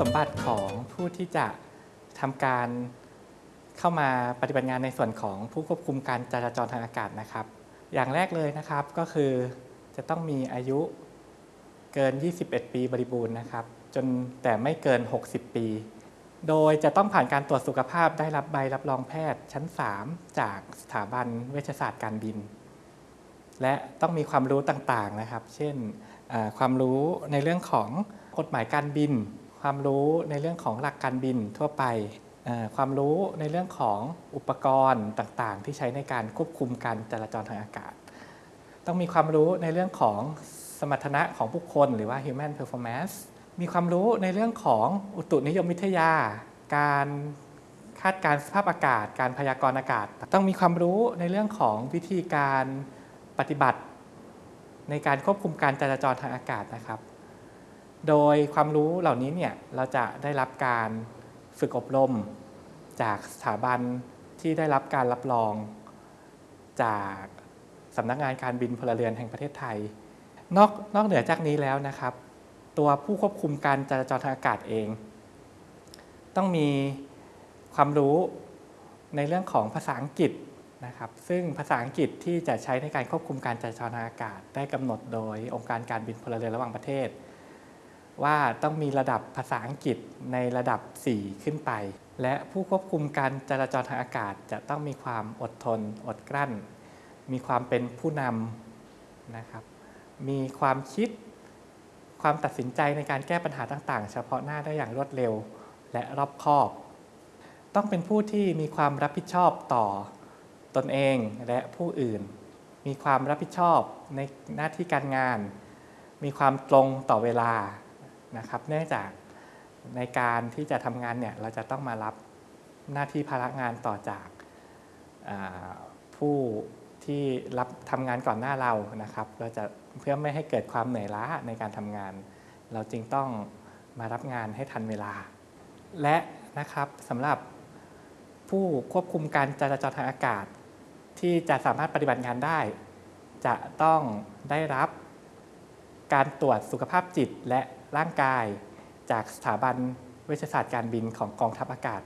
สมบัติของผู้ที่จะทำการเข้ามาปฏิบัติงานในส่วนของผู้ควบคุมการจราจรทางอากาศนะครับ อย่างแรกเลยนะครับก็คือจะต้องมีอายุเกิน 21 ปีบริบูรณ์นะครับ จนแต่ไม่เกิน 60 ปี โดยจะต้องผ่านการตรวจสุขภาพได้รับใบรับรองแพทย์ชั้น 3 จากสถาบันเวชศาสตร์การบิน และต้องมีความรู้ต่างๆนะครับ เช่นความรู้ในเรื่องของกฎหมายการบิน ความรู้ในเรื่องของหลักการบินทั่วไป ความรู้ในเรื่องของอุปกรณ์ต่างๆ ที่ใช้ในการควบคุมการจราจรทางอากาศ ต้องมีความรู้ในเรื่องของสมรรถนะของบุคคล หรือว่า human performance มีความรู้ในเรื่องของอุตุนิยมวิทยา การคาดการสภาพอากาศ การพยากรณ์อากาศ ต้องมีความรู้ในเรื่องของวิธีการปฏิบัติ ในการควบคุมการจราจรทางอากาศนะครับ โดยความรู้เหล่านี้เนี่ยเราจะได้รับการฝึกอบรม จากสถาบันที่ได้รับการรับรอง จากสำนักงานการบินพลเรือนแห่งประเทศไทย นอกนอกเหนือจากนี้แล้วนะครับ ตัวผู้ควบคุมการจราจรทางอากาศเอง ต้องมีความรู้ในเรื่องของภาษาอังกฤษนะครับ ซึ่งภาษาอังกฤษที่จะใช้ในการควบคุมการจราจรทางอากาศ ได้กำหนดโดยองค์การการบินพลเรือนระหว่างประเทศ ว่าต้องมีระดับภาษาอังกฤษในระดับ 4 ขึ้นไป และผู้ควบคุมการจราจรทางอากาศจะต้องมีความอดทน อดกลั้น มีความเป็นผู้นำนะครับ มีความคิด ความตัดสินใจในการแก้ปัญหาต่างๆ เฉพาะหน้าได้อย่างรวดเร็วและรอบคอบ ต้องเป็นผู้ที่มีความรับผิดชอบต่อตนเองและผู้อื่น มีความรับผิดชอบในหน้าที่การงาน มีความตรงต่อเวลา นะครับ เนื่องจากในการที่จะทำงานเนี่ยเราจะต้องมารับหน้าที่ภาระงานต่อจากผู้ที่รับทำงานก่อนหน้าเรานะครับ เราจะเพื่อไม่ให้เกิดความเหนื่อยล้าในการทำงาน เราจึงต้องมารับงานให้ทันเวลา และนะครับสำหรับผู้ควบคุมการจราจรทางอากาศ ที่จะสามารถปฏิบัติงานได้ จะต้องได้รับการตรวจสุขภาพจิตและ ร่างกาย จากสถาบันเวชศาสตร์การบินของกองทัพอากาศ